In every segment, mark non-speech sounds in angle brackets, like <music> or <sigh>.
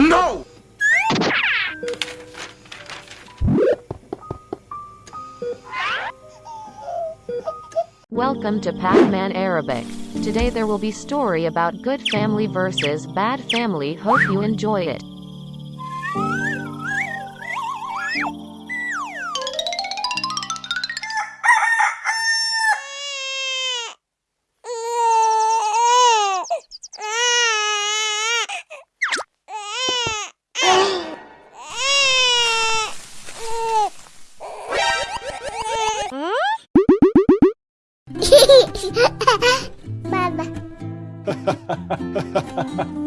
No! Welcome to Pac-Man Arabic. Today there will be story about good family versus bad family. Hope you enjoy it. <laughs> ママ。<laughs>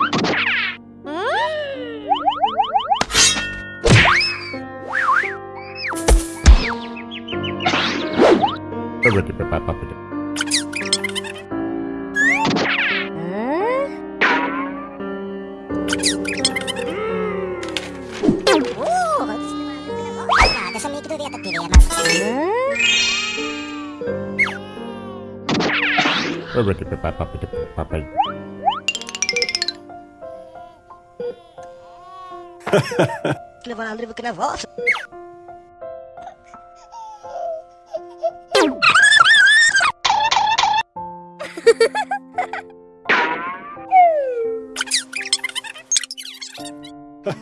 <laughs> Levar livro que na voz. Ha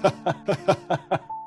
ha ha ha ha ha!